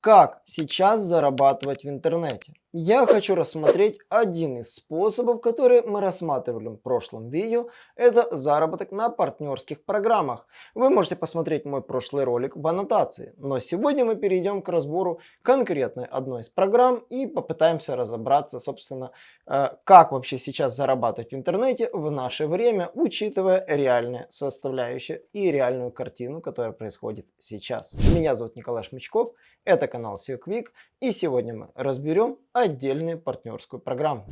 Как сейчас зарабатывать в интернете? Я хочу рассмотреть один из способов, который мы рассматривали в прошлом видео. Это заработок на партнерских программах. Вы можете посмотреть мой прошлый ролик в аннотации. Но сегодня мы перейдем к разбору конкретной одной из программ и попытаемся разобраться, собственно, э, как вообще сейчас зарабатывать в интернете в наше время, учитывая реальные составляющие и реальную картину, которая происходит сейчас. Меня зовут Николай Шмычков. Это канал SEO и сегодня мы разберем отдельную партнерскую программу.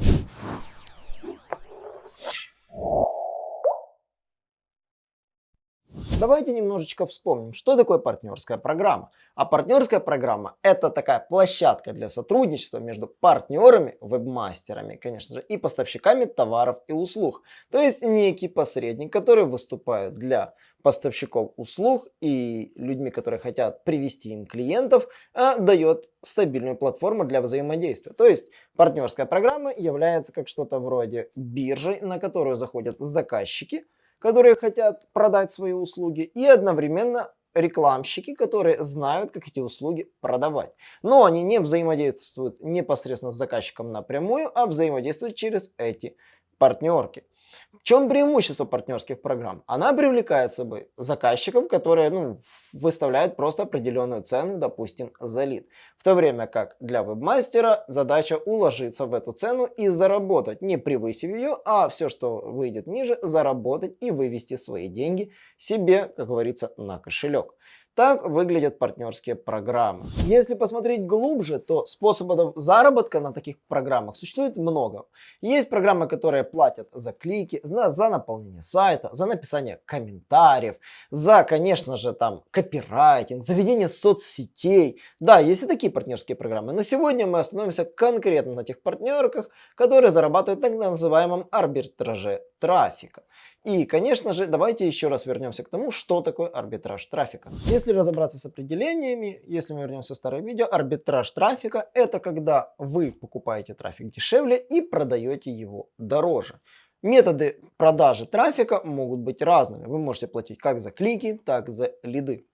Давайте немножечко вспомним, что такое партнерская программа. А партнерская программа это такая площадка для сотрудничества между партнерами, вебмастерами, конечно же, и поставщиками товаров и услуг. То есть некий посредник, который выступает для поставщиков услуг и людьми, которые хотят привести им клиентов, а, дает стабильную платформу для взаимодействия. То есть партнерская программа является как что-то вроде биржи, на которую заходят заказчики, которые хотят продать свои услуги, и одновременно рекламщики, которые знают, как эти услуги продавать. Но они не взаимодействуют непосредственно с заказчиком напрямую, а взаимодействуют через эти партнерки. В чем преимущество партнерских программ? Она привлекает собой заказчиков, которые ну, выставляют просто определенную цену, допустим, за лид. В то время как для вебмастера задача уложиться в эту цену и заработать, не превысив ее, а все, что выйдет ниже, заработать и вывести свои деньги себе, как говорится, на кошелек. Так выглядят партнерские программы. Если посмотреть глубже, то способов заработка на таких программах существует много. Есть программы, которые платят за клики, за, за наполнение сайта, за написание комментариев, за, конечно же, там копирайтинг, за ведение соцсетей. Да, есть и такие партнерские программы, но сегодня мы остановимся конкретно на тех партнерках, которые зарабатывают так называемом арбитраже трафика. И, конечно же, давайте еще раз вернемся к тому, что такое арбитраж трафика. Если разобраться с определениями, если мы вернемся в старое видео, арбитраж трафика это когда вы покупаете трафик дешевле и продаете его дороже. Методы продажи трафика могут быть разными. Вы можете платить как за клики, так и за лиды.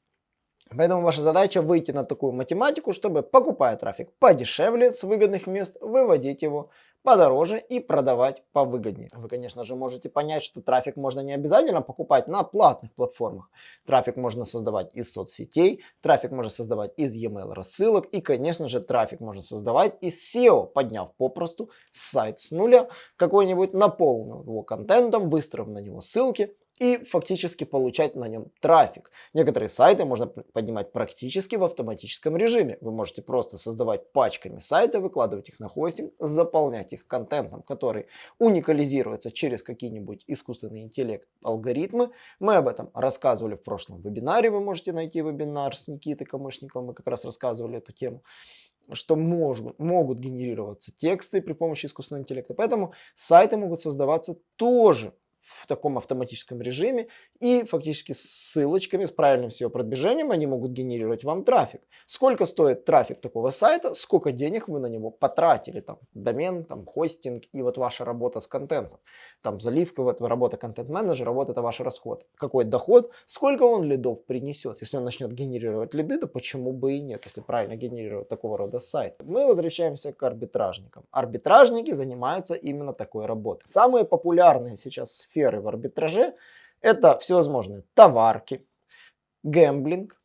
Поэтому ваша задача выйти на такую математику, чтобы покупая трафик подешевле с выгодных мест, выводить его подороже и продавать повыгоднее. Вы, конечно же, можете понять, что трафик можно не обязательно покупать на платных платформах. Трафик можно создавать из соцсетей, трафик можно создавать из e-mail рассылок и, конечно же, трафик можно создавать из SEO, подняв попросту сайт с нуля, какой-нибудь наполнив его контентом, выстроив на него ссылки и фактически получать на нем трафик. Некоторые сайты можно поднимать практически в автоматическом режиме. Вы можете просто создавать пачками сайты, выкладывать их на хостинг, заполнять их контентом, который уникализируется через какие-нибудь искусственный интеллект алгоритмы. Мы об этом рассказывали в прошлом вебинаре. Вы можете найти вебинар с Никитой Камышниковым. Мы как раз рассказывали эту тему что мож, могут генерироваться тексты при помощи искусственного интеллекта. Поэтому сайты могут создаваться тоже в таком автоматическом режиме и фактически с ссылочками, с правильным SEO-продвижением они могут генерировать вам трафик. Сколько стоит трафик такого сайта, сколько денег вы на него потратили, там домен, там хостинг и вот ваша работа с контентом. Там заливка, вот работа контент-менеджера, вот это ваш расход. Какой доход, сколько он лидов принесет. Если он начнет генерировать лиды, то почему бы и нет, если правильно генерировать такого рода сайт. Мы возвращаемся к арбитражникам. Арбитражники занимаются именно такой работой. Самые популярные сейчас сферы в арбитраже это всевозможные товарки, гэмблинг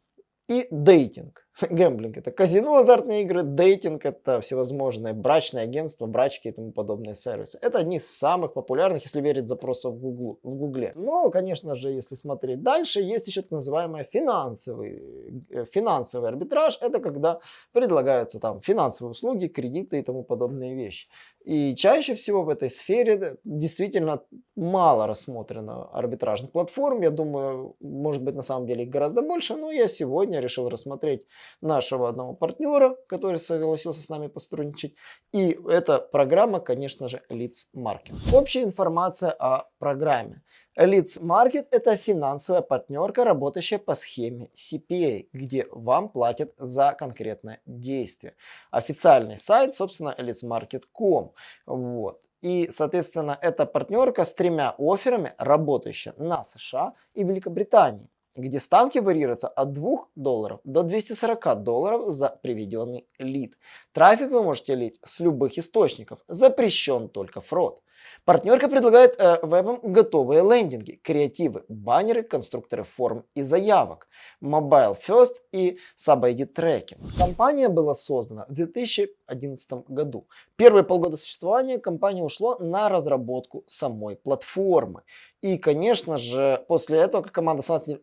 и дейтинг. Гэмблинг это казино, азартные игры, дейтинг это всевозможные брачные агентства, брачки и тому подобные сервисы. Это одни из самых популярных, если верить запросам в, Google, в Гугле. Но, конечно же, если смотреть дальше, есть еще так называемый финансовый, э, финансовый арбитраж. Это когда предлагаются там финансовые услуги, кредиты и тому подобные вещи. И чаще всего в этой сфере действительно мало рассмотрено арбитражных платформ. Я думаю, может быть на самом деле их гораздо больше, но я сегодня решил рассмотреть нашего одного партнера, который согласился с нами посотрудничать. И эта программа, конечно же, Leads Market. Общая информация о программе. Leads Market – это финансовая партнерка, работающая по схеме CPA, где вам платят за конкретное действие. Официальный сайт, собственно, leadsmarket.com. Вот. И, соответственно, эта партнерка с тремя офферами, работающая на США и Великобритании. Где ставки варьируются от 2 долларов до 240 долларов за приведенный лид. Трафик вы можете лить с любых источников, запрещен только фрод. Партнерка предлагает э, вебам готовые лендинги, креативы, баннеры, конструкторы форм и заявок, Mobile First и Sub-ID трекинг. Компания была создана в 2011 году. Первые полгода существования компания ушло на разработку самой платформы. И, конечно же, после этого, как команда самостоятельно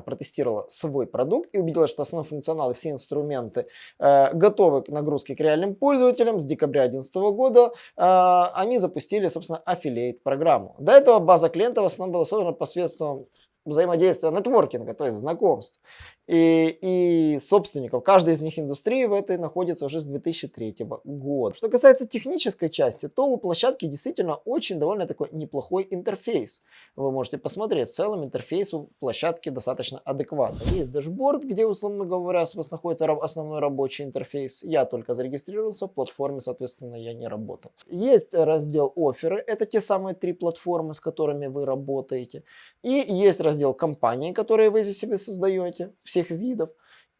протестировала свой продукт и убедилась, что основной функционал и все инструменты э, готовы к нагрузке к реальным пользователям, с декабря 2011 года э, они запустили, собственно, аффилейт программу. До этого база клиентов в основном была создана посредством взаимодействия нетворкинга, то есть знакомств и, и собственников. Каждый из них индустрии в этой находится уже с 2003 года. Что касается технической части, то у площадки действительно очень довольно такой неплохой интерфейс. Вы можете посмотреть, в целом интерфейс у площадки достаточно адекватный. Есть дашборд, где, условно говоря, у вас находится основной рабочий интерфейс. Я только зарегистрировался, в платформе, соответственно, я не работал. Есть раздел офферы, это те самые три платформы, с которыми вы работаете. И есть раздел кампании, которые вы здесь себе создаете. Все всех видов.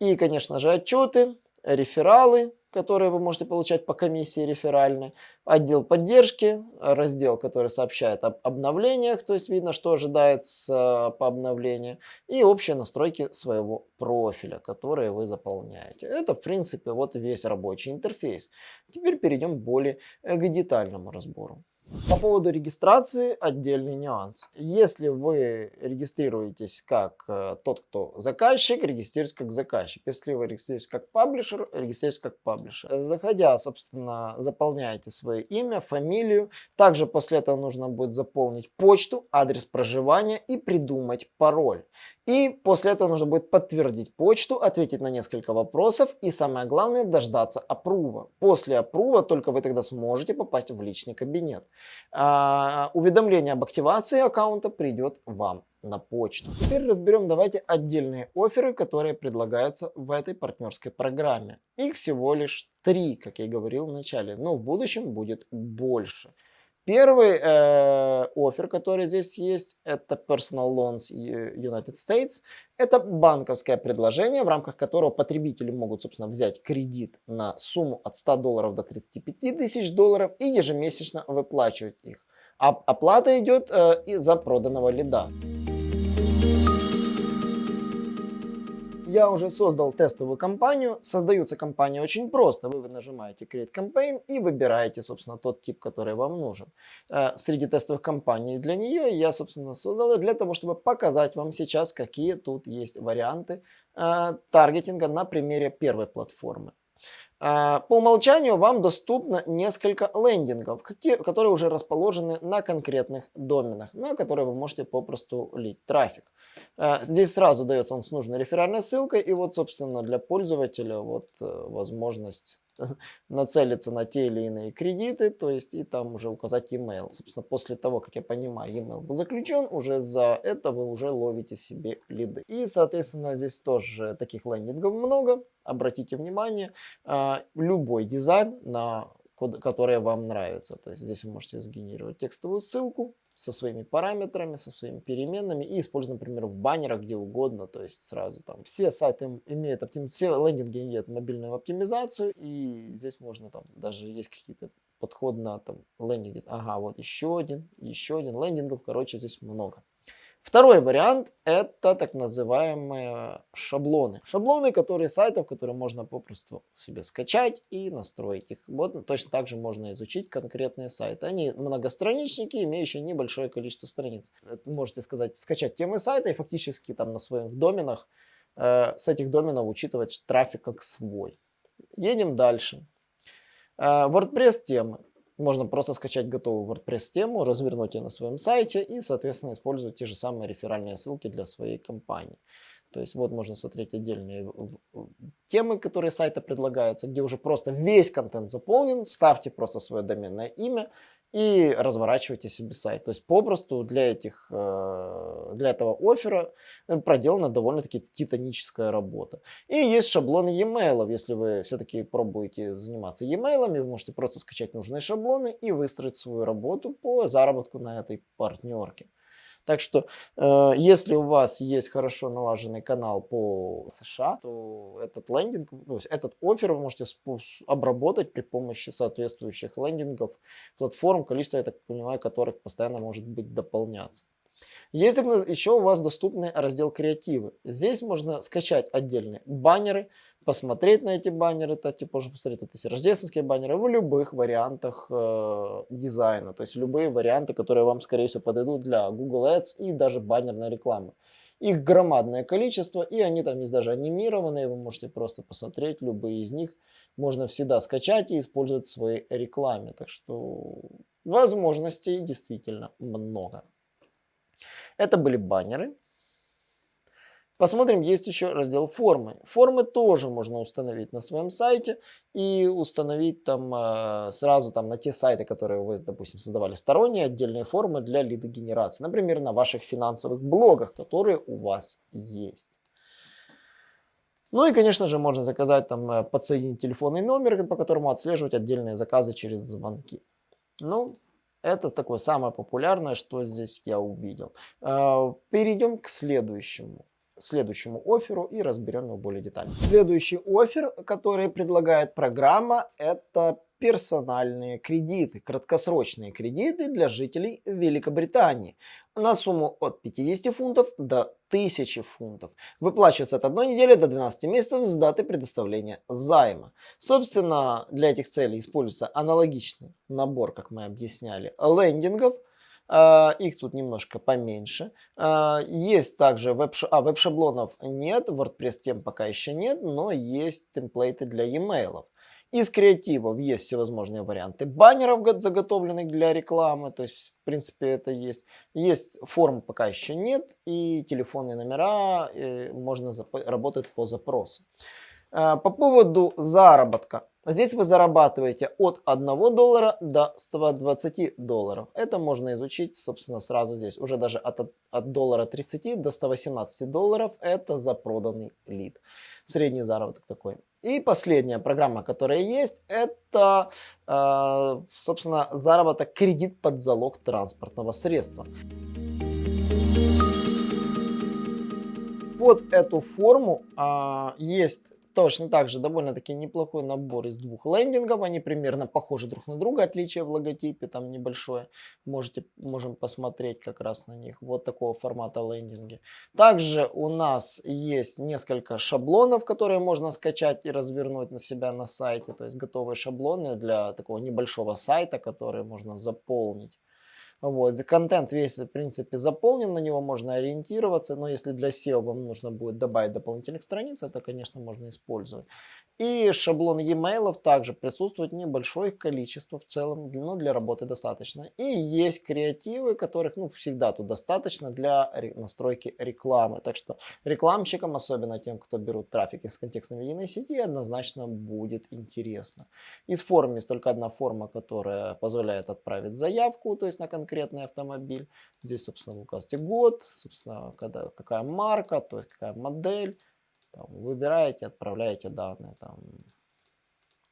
И, конечно же, отчеты, рефералы, которые вы можете получать по комиссии реферальной, отдел поддержки, раздел, который сообщает об обновлениях, то есть видно, что ожидается по обновлению, и общие настройки своего профиля, которые вы заполняете. Это, в принципе, вот весь рабочий интерфейс. Теперь перейдем более к детальному разбору. По поводу регистрации отдельный нюанс. Если вы регистрируетесь как э, тот, кто заказчик, регистрируйтесь как заказчик. Если вы регистрируетесь как паблишер, регистрируйтесь как паблишер. Заходя, собственно, заполняете свое имя, фамилию. Также после этого нужно будет заполнить почту, адрес проживания и придумать пароль. И после этого нужно будет подтвердить почту, ответить на несколько вопросов и самое главное дождаться апрува. После апрува только вы тогда сможете попасть в личный кабинет. А, уведомление об активации аккаунта придет вам на почту. Теперь разберем давайте отдельные оферы, которые предлагаются в этой партнерской программе. Их всего лишь три, как я и говорил в начале, но в будущем будет больше. Первый э, офер, который здесь есть, это Personal Loans United States. Это банковское предложение, в рамках которого потребители могут, собственно, взять кредит на сумму от 100 долларов до 35 тысяч долларов и ежемесячно выплачивать их. А оплата идет э, из-за проданного лида. Я уже создал тестовую кампанию. Создаются кампании очень просто. Вы нажимаете Create Campaign и выбираете, собственно, тот тип, который вам нужен. Э, среди тестовых кампаний для нее я, собственно, создал для того, чтобы показать вам сейчас, какие тут есть варианты э, таргетинга на примере первой платформы. А, по умолчанию вам доступно несколько лендингов, которые уже расположены на конкретных доменах, на которые вы можете попросту лить трафик. А, здесь сразу дается он с нужной реферальной ссылкой, и вот, собственно, для пользователя вот э, возможность нацелиться на те или иные кредиты, то есть и там уже указать email. Собственно, после того, как я понимаю, email был заключен, уже за это вы уже ловите себе лиды. И, соответственно, здесь тоже таких лендингов много. Обратите внимание, а, любой дизайн на которые вам нравятся. То есть здесь вы можете сгенерировать текстовую ссылку, со своими параметрами, со своими переменными и использовать, например, в баннерах, где угодно, то есть сразу там все сайты имеют оптим... все лендинги имеют мобильную оптимизацию и здесь можно там даже есть какие-то подход на там лендинги, ага, вот еще один, еще один лендингов, короче, здесь много. Второй вариант – это так называемые шаблоны. Шаблоны, которые сайтов, которые можно попросту себе скачать и настроить их. Вот точно так же можно изучить конкретные сайты. Они многостраничники, имеющие небольшое количество страниц. Можете сказать, скачать темы сайта и фактически там на своих доменах э, с этих доменов учитывать трафик как свой. Едем дальше. Э, WordPress темы. Можно просто скачать готовую WordPress-тему, развернуть ее на своем сайте и, соответственно, использовать те же самые реферальные ссылки для своей компании. То есть вот можно смотреть отдельные темы, которые сайта предлагаются, где уже просто весь контент заполнен. Ставьте просто свое доменное имя и разворачивайте себе сайт. То есть попросту для, этих, э, для этого оффера э, проделана довольно-таки титаническая работа. И есть шаблоны e-mail. Если вы все-таки пробуете заниматься e-mail, вы можете просто скачать нужные шаблоны и выстроить свою работу по заработку на этой партнерке. Так что, э, если у вас есть хорошо налаженный канал по США, то этот лендинг, то есть этот офер вы можете обработать при помощи соответствующих лендингов, платформ, количество, я так понимаю, которых постоянно может быть дополняться. Есть еще у вас доступный раздел креативы. Здесь можно скачать отдельные баннеры, посмотреть на эти баннеры, то, типа, можно посмотреть, есть рождественские баннеры в любых вариантах э, дизайна, то есть любые варианты, которые вам, скорее всего, подойдут для Google Ads и даже баннерной рекламы. Их громадное количество, и они там есть даже анимированные, вы можете просто посмотреть, любые из них можно всегда скачать и использовать в своей рекламе. Так что возможностей действительно много. Это были баннеры. Посмотрим, есть еще раздел формы. Формы тоже можно установить на своем сайте и установить там э, сразу там на те сайты, которые вы, допустим, создавали сторонние отдельные формы для лидогенерации. Например, на ваших финансовых блогах, которые у вас есть. Ну и, конечно же, можно заказать там, э, подсоединить телефонный номер, по которому отслеживать отдельные заказы через звонки. Ну, это такое самое популярное, что здесь я увидел. А, перейдем к следующему следующему оферу и разберем его более детально. Следующий офер, который предлагает программа, это персональные кредиты, краткосрочные кредиты для жителей Великобритании на сумму от 50 фунтов до 1000 фунтов. Выплачивается от одной недели до 12 месяцев с даты предоставления займа. Собственно, для этих целей используется аналогичный набор, как мы объясняли, лендингов, Uh, их тут немножко поменьше. Uh, есть также веб-шаблонов, а, веб-шаблонов нет, WordPress тем пока еще нет, но есть темплейты для e-mail. Из креативов есть всевозможные варианты баннеров заготовленных для рекламы, то есть в принципе это есть. Есть форм пока еще нет и телефонные номера и можно работать по запросу. А, по поводу заработка. Здесь вы зарабатываете от 1 доллара до 120 долларов. Это можно изучить, собственно, сразу здесь. Уже даже от, от доллара 30 до 118 долларов это за проданный лид. Средний заработок такой. И последняя программа, которая есть, это, э, собственно, заработок кредит под залог транспортного средства. Под эту форму э, есть Точно так же довольно-таки неплохой набор из двух лендингов. Они примерно похожи друг на друга, отличие в логотипе там небольшое. Можете, можем посмотреть как раз на них. Вот такого формата лендинги. Также у нас есть несколько шаблонов, которые можно скачать и развернуть на себя на сайте. То есть готовые шаблоны для такого небольшого сайта, которые можно заполнить. Вот. Контент весь, в принципе, заполнен, на него можно ориентироваться, но если для SEO вам нужно будет добавить дополнительных страниц, это, конечно, можно использовать. И шаблон e-mail также присутствует небольшое количество в целом, но для работы достаточно. И есть креативы, которых ну, всегда тут достаточно для настройки рекламы. Так что рекламщикам, особенно тем, кто берут трафик из контекстной медийной сети, однозначно будет интересно. Из форм есть только одна форма, которая позволяет отправить заявку, то есть на конкретный автомобиль. Здесь, собственно, вы указываете год, собственно, когда, какая марка, то есть какая модель там, выбираете, отправляете данные, там,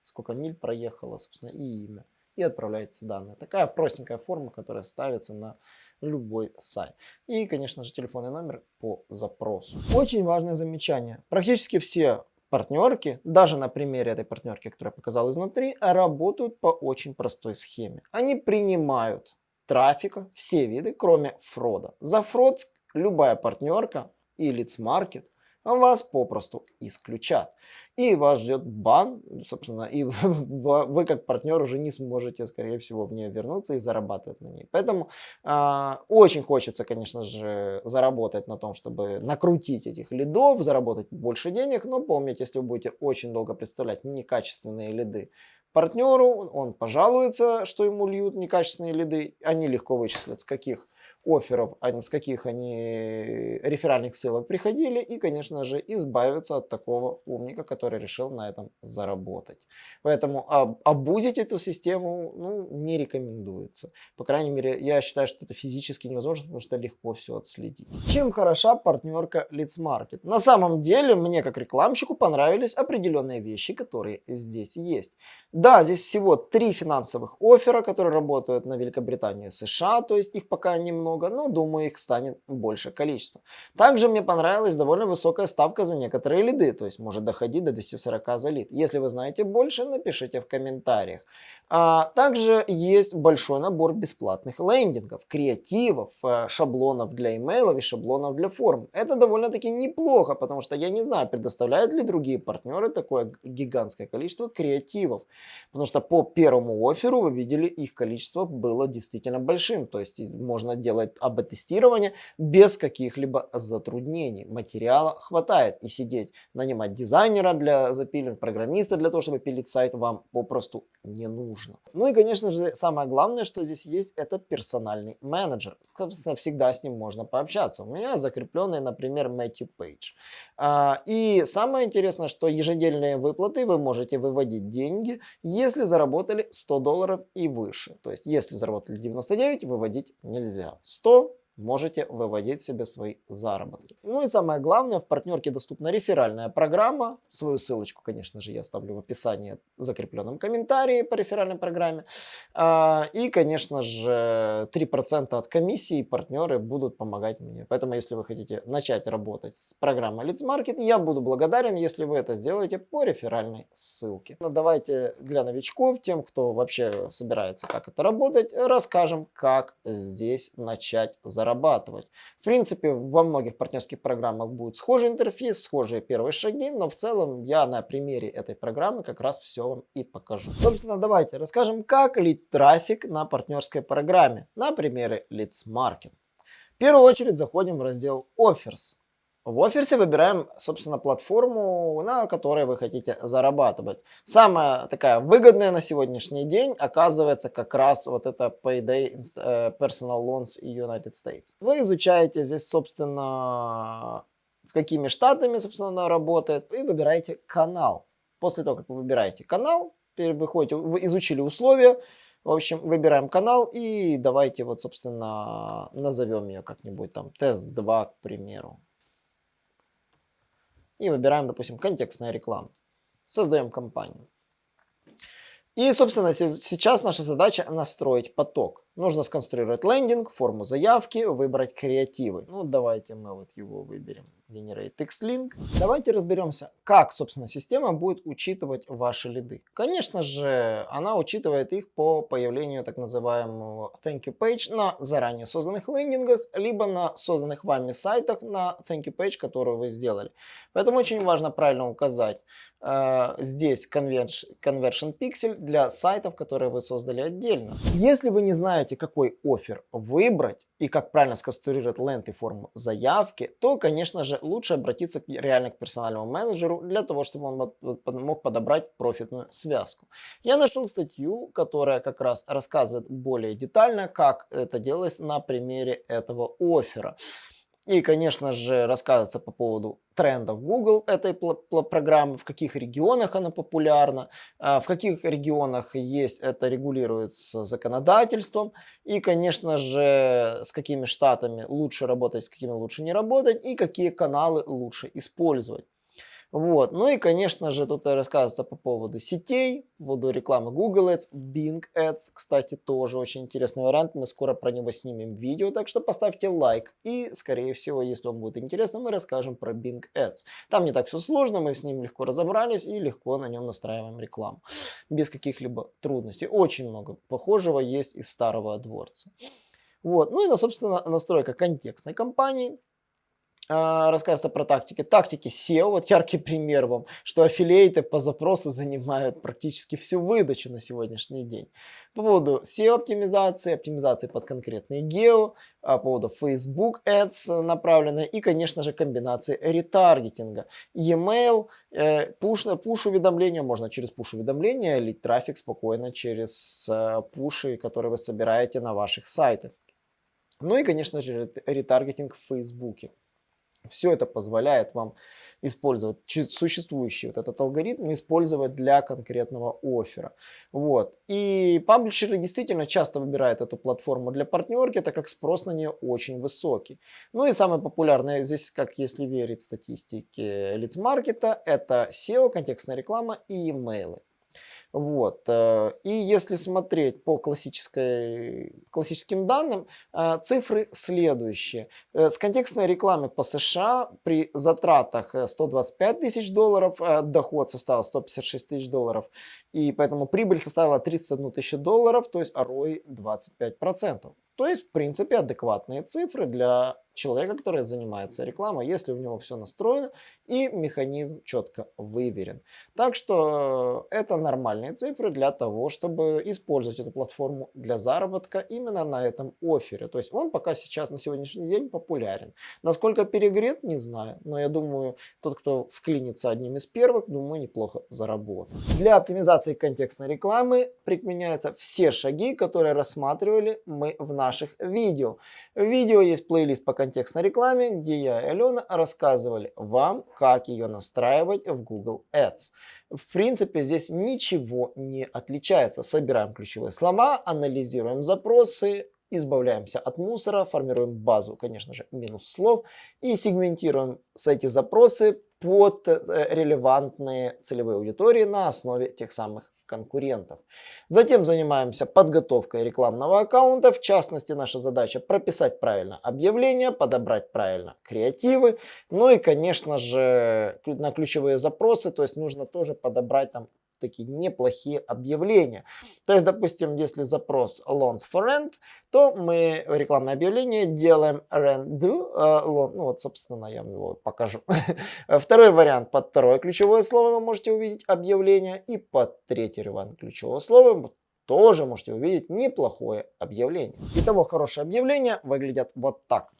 сколько миль проехало, собственно, и имя. И отправляете данные. Такая простенькая форма, которая ставится на любой сайт. И, конечно же, телефонный номер по запросу. Очень важное замечание. Практически все партнерки, даже на примере этой партнерки, которую я показал изнутри, работают по очень простой схеме. Они принимают трафика, все виды, кроме фрода. За фрод любая партнерка и лиц-маркет вас попросту исключат. И вас ждет бан, собственно, и вы как партнер уже не сможете, скорее всего, в нее вернуться и зарабатывать на ней. Поэтому э, очень хочется, конечно же, заработать на том, чтобы накрутить этих лидов, заработать больше денег, но помните, если вы будете очень долго представлять некачественные лиды партнеру, он пожалуется, что ему льют некачественные лиды, они легко вычислят, с каких офферов, а с каких они реферальных ссылок приходили, и, конечно же, избавиться от такого умника, который решил на этом заработать. Поэтому об, обузить эту систему ну, не рекомендуется. По крайней мере, я считаю, что это физически невозможно, потому что легко все отследить. Чем хороша партнерка Leads Market? На самом деле, мне как рекламщику понравились определенные вещи, которые здесь есть. Да, здесь всего три финансовых оффера, которые работают на Великобритании и США, то есть их пока немного много, но думаю их станет больше количество. Также мне понравилась довольно высокая ставка за некоторые лиды, то есть может доходить до 240 за лид. Если вы знаете больше, напишите в комментариях. А также есть большой набор бесплатных лендингов, креативов, э, шаблонов для имейлов и шаблонов для форм. Это довольно-таки неплохо, потому что я не знаю, предоставляют ли другие партнеры такое гигантское количество креативов. Потому что по первому оферу вы видели, их количество было действительно большим. То есть можно делать АБ-тестирование без каких-либо затруднений. Материала хватает. И сидеть, нанимать дизайнера для запилинга, программиста для того, чтобы пилить сайт, вам попросту не нужно. Ну и, конечно же, самое главное, что здесь есть, это персональный менеджер. Собственно, всегда с ним можно пообщаться. У меня закрепленный, например, Мэтью Пейдж. А, и самое интересное, что ежедельные выплаты вы можете выводить деньги, если заработали 100 долларов и выше. То есть, если заработали 99, выводить нельзя. 100 можете выводить себе свои заработки. Ну и самое главное, в партнерке доступна реферальная программа. Свою ссылочку, конечно же, я оставлю в описании закрепленном комментарии по реферальной программе. А, и, конечно же, 3% от комиссии партнеры будут помогать мне. Поэтому, если вы хотите начать работать с программой Leads Market, я буду благодарен, если вы это сделаете по реферальной ссылке. Но ну, давайте для новичков, тем, кто вообще собирается, как это работать, расскажем, как здесь начать заработать зарабатывать. В принципе, во многих партнерских программах будет схожий интерфейс, схожие первые шаги, но в целом я на примере этой программы как раз все вам и покажу. Собственно, давайте расскажем, как лить трафик на партнерской программе на примере Leads Market. В первую очередь заходим в раздел Offers. В оферсе выбираем, собственно, платформу, на которой вы хотите зарабатывать. Самая такая выгодная на сегодняшний день оказывается как раз вот это Payday э, Personal Loans United States. Вы изучаете здесь, собственно, какими штатами, собственно, работает, и выбираете канал. После того, как вы выбираете канал, выходите, вы изучили условия, в общем, выбираем канал и давайте вот, собственно, назовем ее как-нибудь там тест 2, к примеру. И выбираем, допустим, контекстная реклама. Создаем компанию. И, собственно, сейчас наша задача настроить поток. Нужно сконструировать лендинг, форму заявки, выбрать креативы. Ну, давайте мы вот его выберем. Generate Text Link. Давайте разберемся, как, собственно, система будет учитывать ваши лиды. Конечно же, она учитывает их по появлению так называемого Thank You Page на заранее созданных лендингах, либо на созданных вами сайтах на Thank You Page, которую вы сделали. Поэтому очень важно правильно указать э, здесь Conversion, Conversion Pixel для сайтов, которые вы создали отдельно. Если вы не знаете, знаете, какой офер выбрать и как правильно сконструировать ленты форму заявки, то, конечно же, лучше обратиться реально к персональному менеджеру для того, чтобы он мог подобрать профитную связку. Я нашел статью, которая как раз рассказывает более детально, как это делалось на примере этого оффера. И, конечно же, рассказывается по поводу трендов Google этой программы, в каких регионах она популярна, а, в каких регионах есть это регулируется законодательством, и, конечно же, с какими штатами лучше работать, с какими лучше не работать, и какие каналы лучше использовать. Вот. Ну и, конечно же, тут рассказывается по поводу сетей, по поводу рекламы Google Ads, Bing Ads, кстати, тоже очень интересный вариант. Мы скоро про него снимем видео, так что поставьте лайк. И, скорее всего, если вам будет интересно, мы расскажем про Bing Ads. Там не так все сложно, мы с ним легко разобрались и легко на нем настраиваем рекламу. Без каких-либо трудностей. Очень много похожего есть из старого дворца. Вот. Ну и, собственно, настройка контекстной кампании. А, рассказывается про тактики. Тактики SEO, вот яркий пример вам, что аффилиейты по запросу занимают практически всю выдачу на сегодняшний день. По поводу SEO-оптимизации, оптимизации под конкретные гео, а, по поводу Facebook Ads направленной и, конечно же, комбинации ретаргетинга. E-mail, э, push-уведомления, можно через push-уведомления лить трафик спокойно через э, пуши, которые вы собираете на ваших сайтах. Ну и, конечно же, ретаргетинг в Фейсбуке. Все это позволяет вам использовать существующий вот этот алгоритм, использовать для конкретного оффера. Вот. И паблишеры действительно часто выбирают эту платформу для партнерки, так как спрос на нее очень высокий. Ну и самое популярное здесь, как если верить статистике лицмаркета, это SEO, контекстная реклама и имейлы. Вот. Э, и если смотреть по классической, классическим данным, э, цифры следующие. Э, с контекстной рекламы по США при затратах 125 тысяч долларов доход составил 156 тысяч долларов. И поэтому прибыль составила 31 тысячу долларов, то есть ROI 25%. То есть, в принципе, адекватные цифры для человека, который занимается рекламой, если у него все настроено и механизм четко выверен. Так что э, это нормальные цифры для того, чтобы использовать эту платформу для заработка именно на этом офере. То есть он пока сейчас на сегодняшний день популярен. Насколько перегрет, не знаю, но я думаю, тот, кто вклинится одним из первых, думаю, неплохо заработает. Для оптимизации контекстной рекламы применяются все шаги, которые рассматривали мы в наших видео. В видео есть плейлист по контекстной рекламе, где я и Алена рассказывали вам, как ее настраивать в Google Ads. В принципе, здесь ничего не отличается. Собираем ключевые слова, анализируем запросы, избавляемся от мусора, формируем базу, конечно же, минус слов и сегментируем эти запросы под э, релевантные целевые аудитории на основе тех самых конкурентов. Затем занимаемся подготовкой рекламного аккаунта. В частности, наша задача прописать правильно объявление, подобрать правильно креативы. Ну и, конечно же, на ключевые запросы, то есть нужно тоже подобрать там такие неплохие объявления. То есть, допустим, если запрос loans for rent, то мы рекламное объявление делаем rent do, uh, loan, ну вот, собственно, я вам его покажу. Второй вариант, под второе ключевое слово вы можете увидеть объявление, и под третий вариант ключевого слова тоже можете увидеть неплохое объявление. Итого, хорошее объявление выглядят вот так.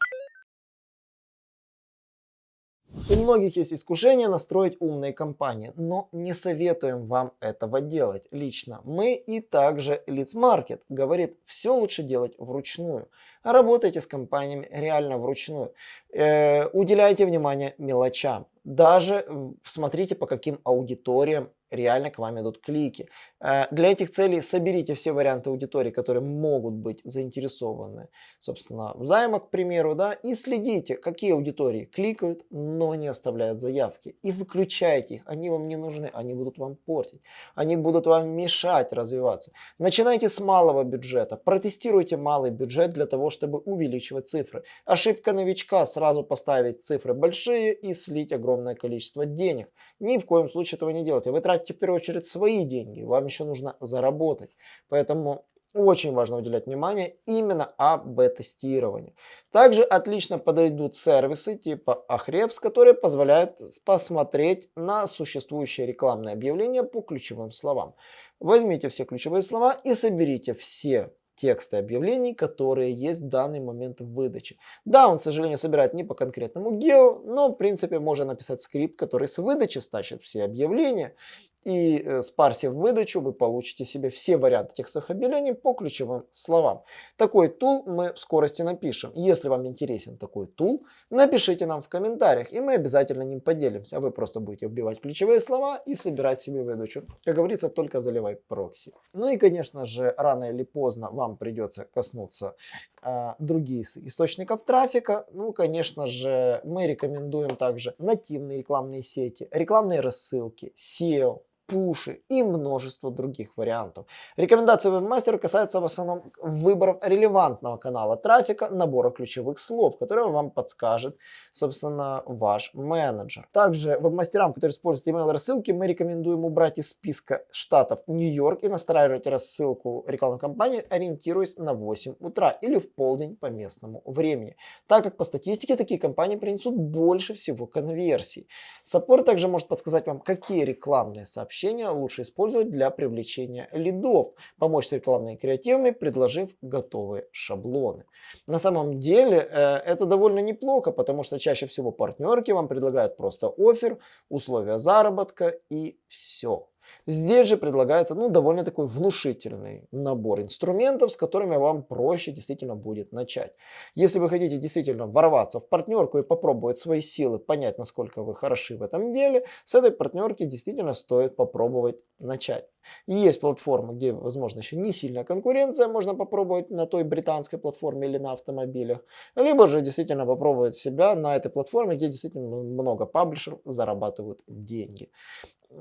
У многих есть искушение настроить умные компании, но не советуем вам этого делать лично. Мы и также Leads говорит, все лучше делать вручную. Работайте с компаниями реально вручную. Э, уделяйте внимание мелочам. Даже смотрите по каким аудиториям реально к вам идут клики. Э, для этих целей соберите все варианты аудитории, которые могут быть заинтересованы, собственно, в займа, к примеру, да, и следите, какие аудитории кликают, но не оставляют заявки. И выключайте их, они вам не нужны, они будут вам портить, они будут вам мешать развиваться. Начинайте с малого бюджета, протестируйте малый бюджет для того, чтобы увеличивать цифры. Ошибка новичка сразу поставить цифры большие и слить огромное количество денег. Ни в коем случае этого не делайте. Вы тратите в первую очередь свои деньги, вам еще нужно заработать. Поэтому очень важно уделять внимание именно АБ-тестированию. Также отлично подойдут сервисы типа Ahrefs, которые позволяют посмотреть на существующие рекламные объявления по ключевым словам. Возьмите все ключевые слова и соберите все тексты объявлений, которые есть в данный момент в выдаче. Да, он, к сожалению, собирает не по конкретному гео, но, в принципе, можно написать скрипт, который с выдачи стащит все объявления и э, спарсив выдачу, вы получите себе все варианты текстовых объявлений по ключевым словам. Такой тул мы в скорости напишем. Если вам интересен такой тул, напишите нам в комментариях, и мы обязательно ним поделимся. А вы просто будете вбивать ключевые слова и собирать себе выдачу. Как говорится, только заливай прокси. Ну и, конечно же, рано или поздно вам придется коснуться э, других источников трафика. Ну, конечно же, мы рекомендуем также нативные рекламные сети, рекламные рассылки, SEO, пуши и множество других вариантов. Рекомендации вебмастера касаются в основном выборов релевантного канала трафика, набора ключевых слов, которые вам подскажет, собственно, ваш менеджер. Также вебмастерам, которые используют email рассылки, мы рекомендуем убрать из списка штатов Нью-Йорк и настраивать рассылку рекламной кампании, ориентируясь на 8 утра или в полдень по местному времени, так как по статистике такие компании принесут больше всего конверсий. Саппорт также может подсказать вам, какие рекламные сообщения сообщения лучше использовать для привлечения лидов, помочь с рекламными креативами, предложив готовые шаблоны. На самом деле э, это довольно неплохо, потому что чаще всего партнерки вам предлагают просто офер, условия заработка и все. Здесь же предлагается ну, довольно такой внушительный набор инструментов, с которыми вам проще действительно будет начать. Если вы хотите действительно ворваться в партнерку и попробовать свои силы, понять, насколько вы хороши в этом деле, с этой партнерки действительно стоит попробовать начать. Есть платформы, где, возможно, еще не сильная конкуренция, можно попробовать на той британской платформе или на автомобилях, либо же действительно попробовать себя на этой платформе, где действительно много паблишеров зарабатывают деньги.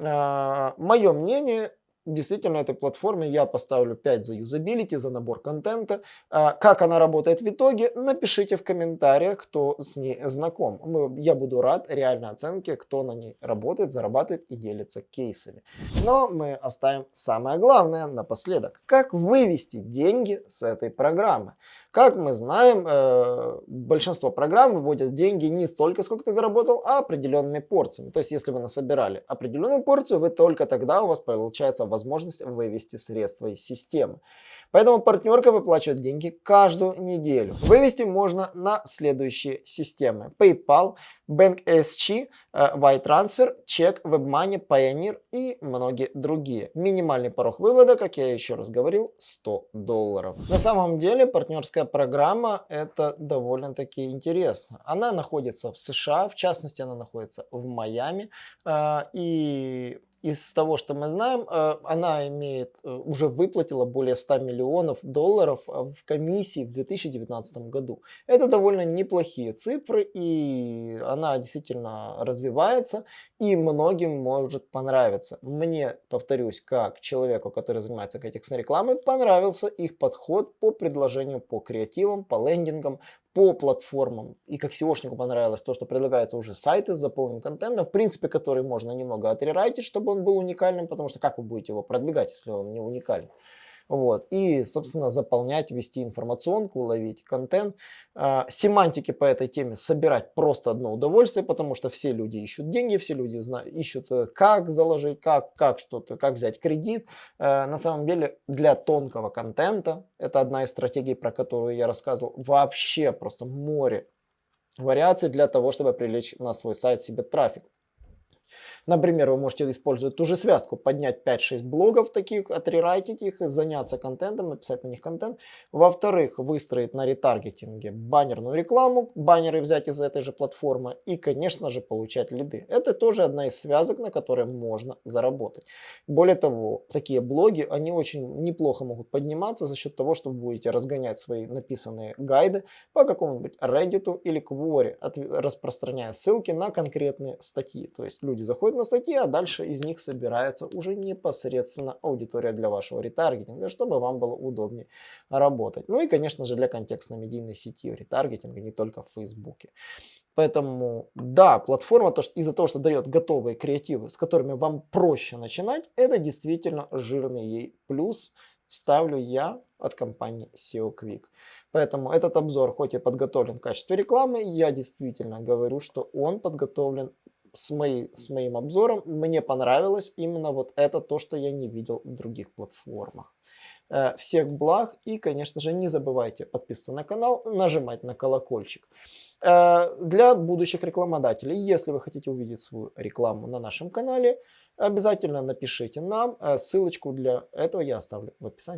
А, Мое мнение, действительно этой платформе я поставлю 5 за юзабилити, за набор контента. А, как она работает в итоге, напишите в комментариях, кто с ней знаком. Я буду рад реальной оценке, кто на ней работает, зарабатывает и делится кейсами. Но мы оставим самое главное напоследок. Как вывести деньги с этой программы? Как мы знаем, э, большинство программ выводят деньги не столько, сколько ты заработал, а определенными порциями. То есть, если вы насобирали определенную порцию, вы только тогда у вас получается возможность вывести средства из системы. Поэтому партнерка выплачивает деньги каждую неделю. Вывести можно на следующие системы. PayPal, BankSG, YTransfer, Check, WebMoney, Pioneer и многие другие. Минимальный порог вывода, как я еще раз говорил, 100 долларов. На самом деле партнерская программа это довольно-таки интересно. Она находится в США, в частности она находится в Майами. А, и из того, что мы знаем, э, она имеет, э, уже выплатила более 100 миллионов долларов э, в комиссии в 2019 году. Это довольно неплохие цифры, и она действительно развивается, и многим может понравиться. Мне, повторюсь, как человеку, который занимается контекстной рекламой, понравился их подход по предложению, по креативам, по лендингам, по платформам. И как SEOшнику понравилось то, что предлагаются уже сайты с заполненным контентом, в принципе, который можно немного отрерайтить, чтобы он был уникальным, потому что как вы будете его продвигать, если он не уникальный. Вот. И, собственно, заполнять, вести информационку, ловить контент. А, семантики по этой теме собирать просто одно удовольствие, потому что все люди ищут деньги, все люди знают, ищут, э, как заложить, как, как что-то, как взять кредит. Э, на самом деле, для тонкого контента, это одна из стратегий, про которую я рассказывал, вообще просто море вариаций для того, чтобы привлечь на свой сайт себе трафик. Например, вы можете использовать ту же связку, поднять 5-6 блогов таких, отрерайтить их, заняться контентом, написать на них контент. Во-вторых, выстроить на ретаргетинге баннерную рекламу, баннеры взять из этой же платформы и, конечно же, получать лиды. Это тоже одна из связок, на которой можно заработать. Более того, такие блоги, они очень неплохо могут подниматься за счет того, что вы будете разгонять свои написанные гайды по какому-нибудь Reddit или Quora, распространяя ссылки на конкретные статьи. То есть люди заходят на статьи, а дальше из них собирается уже непосредственно аудитория для вашего ретаргетинга, чтобы вам было удобнее работать. Ну и, конечно же, для контекстно-медийной сети ретаргетинга, не только в Фейсбуке. Поэтому, да, платформа из-за того, что дает готовые креативы, с которыми вам проще начинать, это действительно жирный ей плюс, ставлю я от компании SEO Quick. Поэтому этот обзор, хоть и подготовлен в качестве рекламы, я действительно говорю, что он подготовлен с, моей, с моим обзором мне понравилось именно вот это то, что я не видел в других платформах. Э, всех благ и, конечно же, не забывайте подписываться на канал, нажимать на колокольчик. Э, для будущих рекламодателей, если вы хотите увидеть свою рекламу на нашем канале, обязательно напишите нам. Э, ссылочку для этого я оставлю в описании.